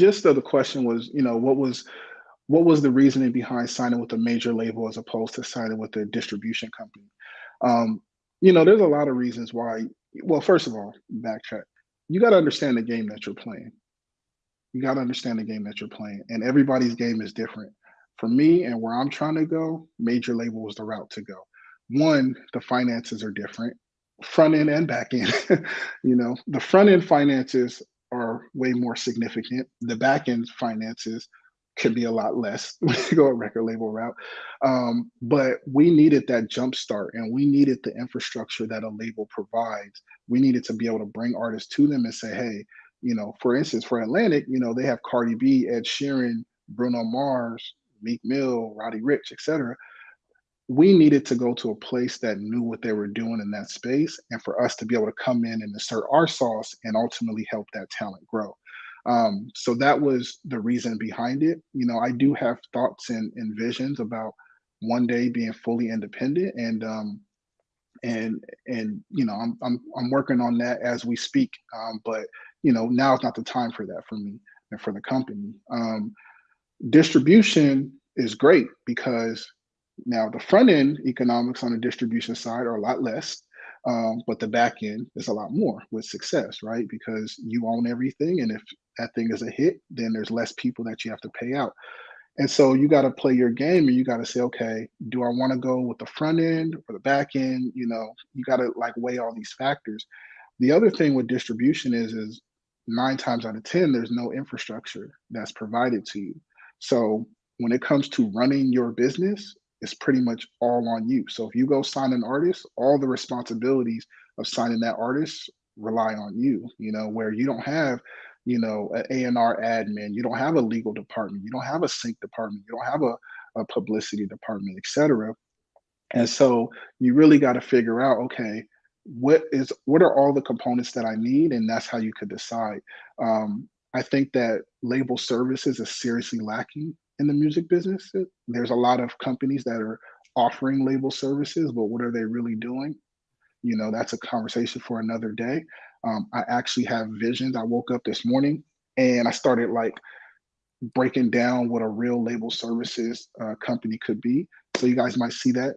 gist of the question was, you know, what was what was the reasoning behind signing with a major label as opposed to signing with a distribution company? Um, you know, there's a lot of reasons why. Well, first of all, backtrack. You got to understand the game that you're playing. You got to understand the game that you're playing, and everybody's game is different. For me and where I'm trying to go, major label was the route to go. One, the finances are different, front end and back end. you know, the front end finances way more significant. The back end finances could be a lot less when you go a record label route. Um, but we needed that jump start and we needed the infrastructure that a label provides. We needed to be able to bring artists to them and say, hey, you know, for instance, for Atlantic, you know, they have Cardi B, Ed Sheeran, Bruno Mars, Meek Mill, Roddy Ricch, etc. We needed to go to a place that knew what they were doing in that space, and for us to be able to come in and insert our sauce and ultimately help that talent grow. Um, so that was the reason behind it. You know, I do have thoughts and, and visions about one day being fully independent, and um, and and you know, I'm I'm I'm working on that as we speak. Um, but you know, now is not the time for that for me and for the company. Um, distribution is great because now the front end economics on the distribution side are a lot less, um, but the back end is a lot more with success, right? Because you own everything, and if that thing is a hit, then there's less people that you have to pay out. And so you got to play your game and you got to say, okay, do I want to go with the front end or the back end? You know, you got to like weigh all these factors. The other thing with distribution is, is nine times out of 10, there's no infrastructure that's provided to you. So when it comes to running your business, it's pretty much all on you. So if you go sign an artist, all the responsibilities of signing that artist rely on you, you know, where you don't have, you know, an A&R admin, you don't have a legal department, you don't have a sync department, you don't have a, a publicity department, etc. And so you really got to figure out, okay, what is what are all the components that I need, and that's how you could decide. Um, I think that label services is seriously lacking in the music business. There's a lot of companies that are offering label services, but what are they really doing? You know, that's a conversation for another day. Um, I actually have visions. I woke up this morning and I started like breaking down what a real label services uh, company could be. So you guys might see that,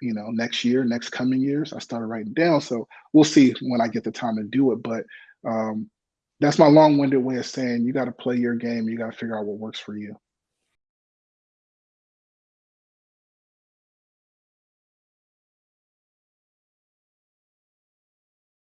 you know, next year, next coming years. I started writing down. So we'll see when I get the time to do it. But um, that's my long-winded way of saying you got to play your game. You got to figure out what works for you.